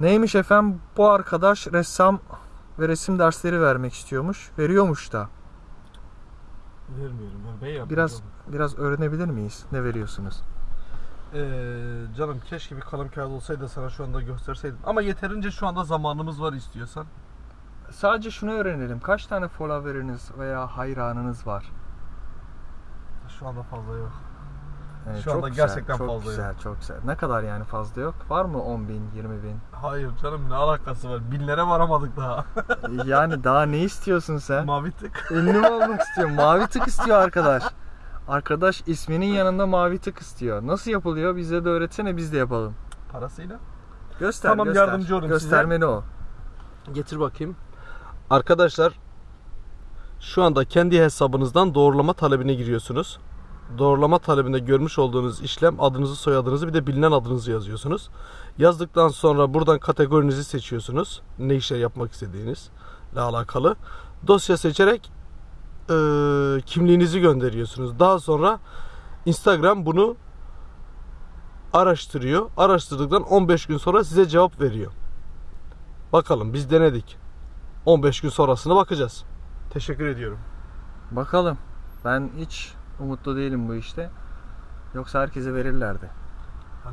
Neymiş efendim? Bu arkadaş ressam ve resim dersleri vermek istiyormuş. Veriyormuş da. Vermiyorum. Ben, yapıyorum. Biraz biraz öğrenebilir miyiz? Ne veriyorsunuz? Ee, canım keşke bir kalem kağıt olsaydı sana şu anda gösterseydim. Ama yeterince şu anda zamanımız var istiyorsan. Sadece şunu öğrenelim. Kaç tane follower'ınız veya hayranınız var? Şu anda fazla yok. Evet, Şu anda güzel, gerçekten çok fazla güzel, çok güzel. Ne kadar yani fazla yok? Var mı 10 bin, 20 bin? Hayır canım ne alakası var? Binlere varamadık daha. yani daha ne istiyorsun sen? Mavi tık. Ünlü mü olmak istiyor? Mavi tık istiyor arkadaş. Arkadaş isminin yanında mavi tık istiyor. Nasıl yapılıyor? Bize de öğretsene biz de yapalım. Parasıyla. Göster, Tamam, göster. yardımcı olayım Göstermeni o. Getir bakayım. Arkadaşlar şu anda kendi hesabınızdan doğrulama talebine giriyorsunuz. Doğrulama talebinde görmüş olduğunuz işlem adınızı, soyadınızı bir de bilinen adınızı yazıyorsunuz. Yazdıktan sonra buradan kategorinizi seçiyorsunuz. Ne işler yapmak istediğinizle alakalı. Dosya seçerek eee, kimliğinizi gönderiyorsunuz. Daha sonra Instagram bunu araştırıyor. Araştırdıktan 15 gün sonra size cevap veriyor. Bakalım biz denedik. 15 gün sonrasına bakacağız. Teşekkür ediyorum. Bakalım. Ben hiç umutlu değilim bu işte. Yoksa herkese verirlerdi.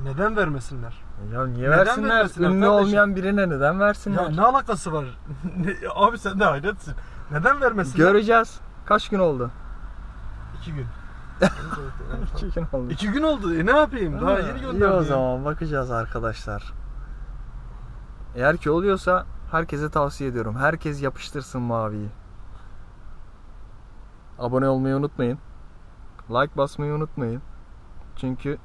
neden vermesinler? Ya niye Neden versinler? vermesinler Ünlü kardeşim? olmayan birine neden versinler? Ya ne alakası var? Abi sen de hayretsin. Neden vermesinler? Göreceğiz. Kaç gün oldu? İki gün. İki gün oldu. İki gün oldu. E ne yapayım? Daha Ha, yeni İyi gönderdim. o zaman bakacağız arkadaşlar. Eğer ki oluyorsa herkese tavsiye ediyorum. Herkes yapıştırsın maviyi. Abone olmayı unutmayın. Like basmayı unutmayın. Çünkü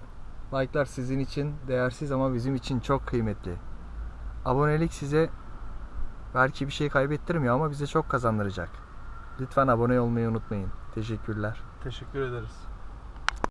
like'lar sizin için değersiz ama bizim için çok kıymetli. Abonelik size belki bir şey kaybettirmiyor ama bize çok kazandıracak. Lütfen abone olmayı unutmayın. Teşekkürler. Teşekkür ederiz.